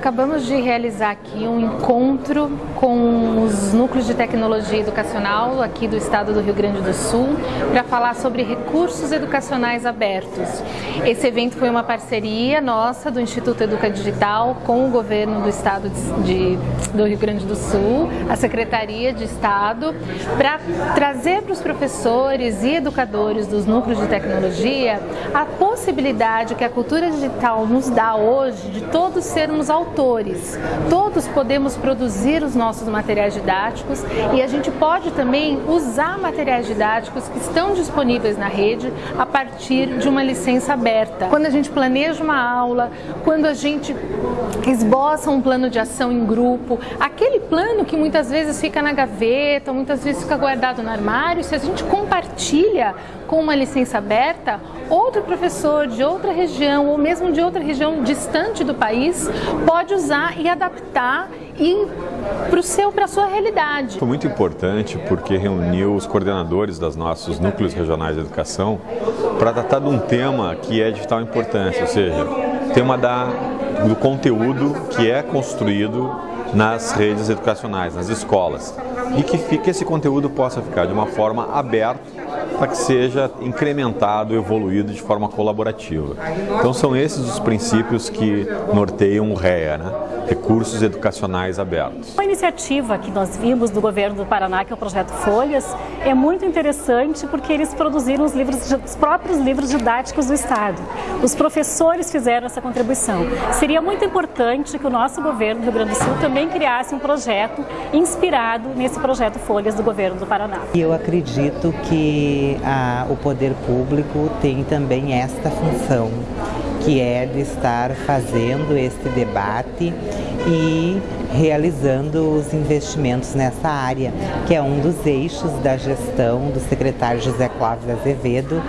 Acabamos de realizar aqui um encontro com os núcleos de tecnologia educacional aqui do estado do Rio Grande do Sul para falar sobre recursos educacionais abertos. Esse evento foi uma parceria nossa do Instituto Educa Digital com o governo do estado de, do Rio Grande do Sul, a Secretaria de Estado, para trazer para os professores e educadores dos núcleos de tecnologia a possibilidade que a cultura digital nos dá hoje de todos sermos autores autores. Todos podemos produzir os nossos materiais didáticos e a gente pode também usar materiais didáticos que estão disponíveis na rede a partir de uma licença aberta. Quando a gente planeja uma aula, quando a gente esboça um plano de ação em grupo, aquele plano que muitas vezes fica na gaveta, muitas vezes fica guardado no armário, se a gente compartilha com uma licença aberta, outro professor de outra região ou mesmo de outra região distante do país pode usar e adaptar para a sua realidade. Foi muito importante porque reuniu os coordenadores dos nossos núcleos regionais de educação para tratar de um tema que é de vital importância, ou seja, tema da, do conteúdo que é construído nas redes educacionais, nas escolas, e que, que esse conteúdo possa ficar de uma forma aberta para que seja incrementado, evoluído de forma colaborativa. Então são esses os princípios que norteiam o REA, né? Recursos educacionais abertos. A iniciativa que nós vimos do governo do Paraná, que é o projeto Folhas, é muito interessante porque eles produziram os, livros, os próprios livros didáticos do Estado. Os professores fizeram essa contribuição. Seria muito importante que o nosso governo do Rio Grande do Sul também criasse um projeto inspirado nesse projeto Folhas do governo do Paraná. Eu acredito que a, o poder público tem também esta função que é de estar fazendo este debate e realizando os investimentos nessa área, que é um dos eixos da gestão do secretário José Clóvis Azevedo,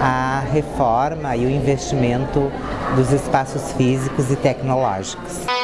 a reforma e o investimento dos espaços físicos e tecnológicos.